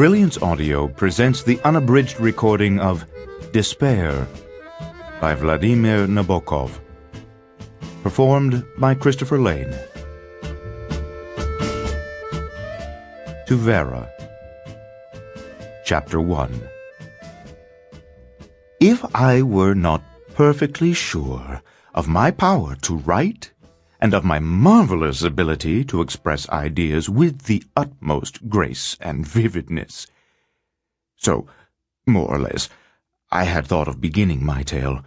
Brilliance Audio presents the unabridged recording of Despair by Vladimir Nabokov, performed by Christopher Lane. To Vera, Chapter 1 If I were not perfectly sure of my power to write and of my marvelous ability to express ideas with the utmost grace and vividness. So, more or less, I had thought of beginning my tale.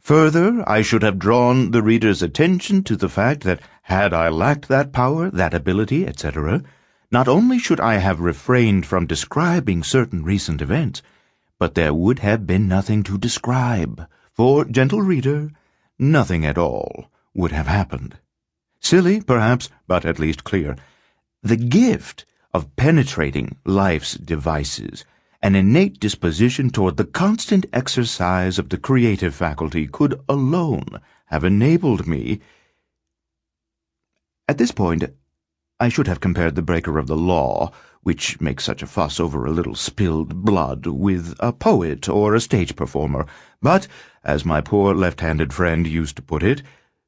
Further, I should have drawn the reader's attention to the fact that had I lacked that power, that ability, etc., not only should I have refrained from describing certain recent events, but there would have been nothing to describe, for, gentle reader, nothing at all would have happened. Silly, perhaps, but at least clear. The gift of penetrating life's devices, an innate disposition toward the constant exercise of the creative faculty, could alone have enabled me. At this point, I should have compared the breaker of the law, which makes such a fuss over a little spilled blood, with a poet or a stage performer, but, as my poor left-handed friend used to put it,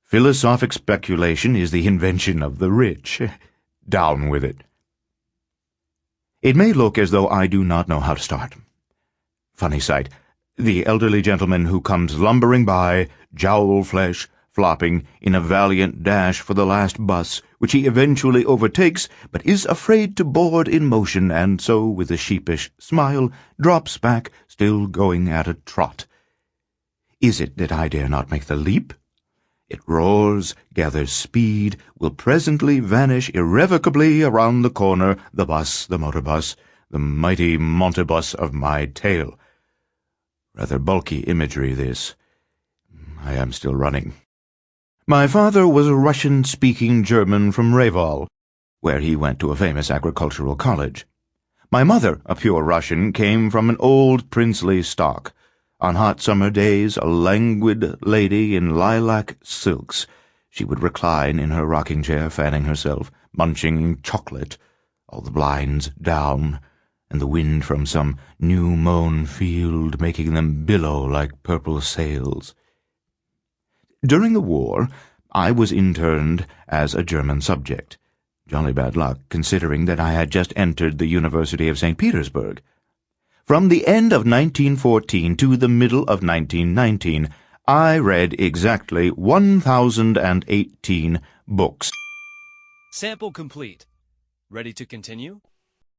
Philosophic speculation is the invention of the rich. Down with it. It may look as though I do not know how to start. Funny sight, the elderly gentleman who comes lumbering by, jowl flesh, flopping in a valiant dash for the last bus, which he eventually overtakes, but is afraid to board in motion, and so, with a sheepish smile, drops back, still going at a trot. Is it that I dare not make the leap? It roars, gathers speed, will presently vanish irrevocably around the corner, the bus, the motor bus, the mighty montibus of my tale. Rather bulky imagery, this. I am still running. My father was a Russian-speaking German from Reval, where he went to a famous agricultural college. My mother, a pure Russian, came from an old princely stock. On hot summer days, a languid lady in lilac silks, she would recline in her rocking chair, fanning herself, munching chocolate, all the blinds down, and the wind from some new-mown field making them billow like purple sails. During the war, I was interned as a German subject. Jolly bad luck, considering that I had just entered the University of St. Petersburg. From the end of 1914 to the middle of 1919, I read exactly 1,018 books. Sample complete. Ready to continue?